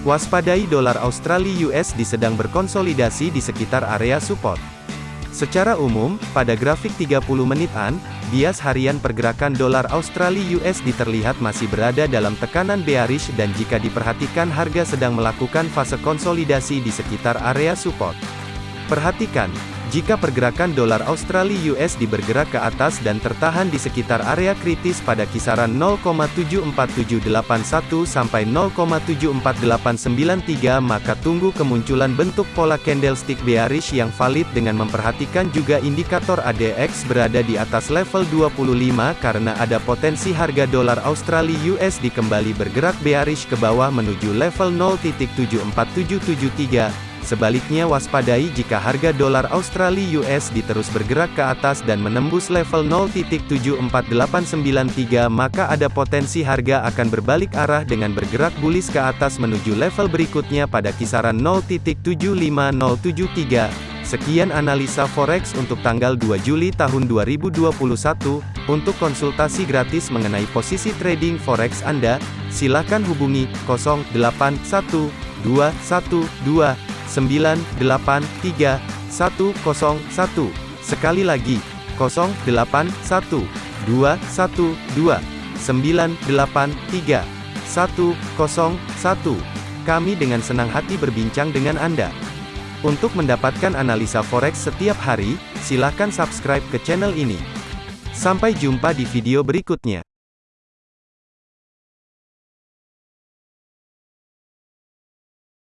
Waspadai dolar Australia USD sedang berkonsolidasi di sekitar area support. Secara umum, pada grafik 30 menitan, bias harian pergerakan dolar Australia USD terlihat masih berada dalam tekanan bearish dan jika diperhatikan harga sedang melakukan fase konsolidasi di sekitar area support. Perhatikan, jika pergerakan dolar Australia USD bergerak ke atas dan tertahan di sekitar area kritis pada kisaran 0,74781 sampai 0,74893 maka tunggu kemunculan bentuk pola candlestick bearish yang valid dengan memperhatikan juga indikator ADX berada di atas level 25 karena ada potensi harga dolar Australia USD kembali bergerak bearish ke bawah menuju level 0.74773 Sebaliknya waspadai jika harga dolar Australia USD terus bergerak ke atas dan menembus level 0.74893 maka ada potensi harga akan berbalik arah dengan bergerak bullish ke atas menuju level berikutnya pada kisaran 0.75073. Sekian analisa forex untuk tanggal 2 Juli tahun 2021. Untuk konsultasi gratis mengenai posisi trading forex Anda, silakan hubungi 081212 983 101. Sekali lagi, 081 212 983 101. Kami dengan senang hati berbincang dengan Anda. Untuk mendapatkan analisa forex setiap hari, silakan subscribe ke channel ini. Sampai jumpa di video berikutnya.